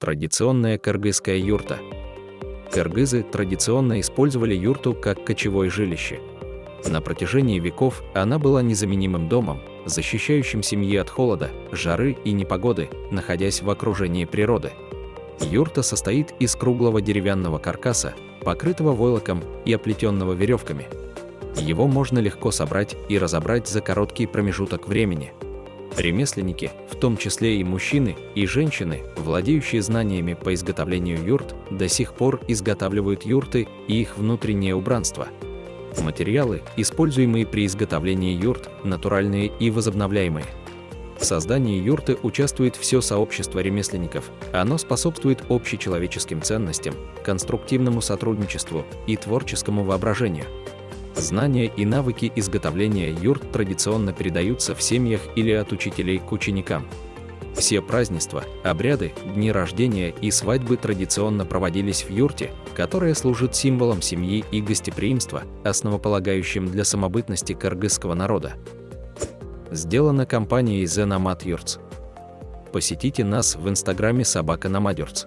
Традиционная кыргызская юрта. Кыргызы традиционно использовали юрту как кочевое жилище. На протяжении веков она была незаменимым домом, защищающим семьи от холода, жары и непогоды, находясь в окружении природы. Юрта состоит из круглого деревянного каркаса, покрытого войлоком и оплетенного веревками. Его можно легко собрать и разобрать за короткий промежуток времени – Ремесленники, в том числе и мужчины, и женщины, владеющие знаниями по изготовлению юрт, до сих пор изготавливают юрты и их внутреннее убранство. Материалы, используемые при изготовлении юрт, натуральные и возобновляемые. В создании юрты участвует все сообщество ремесленников. Оно способствует общечеловеческим ценностям, конструктивному сотрудничеству и творческому воображению. Знания и навыки изготовления юрт традиционно передаются в семьях или от учителей к ученикам. Все празднества, обряды, дни рождения и свадьбы традиционно проводились в юрте, которая служит символом семьи и гостеприимства, основополагающим для самобытности кыргызского народа. Сделано компанией The Nomad Yurts. Посетите нас в инстаграме собака Nomad Yurts.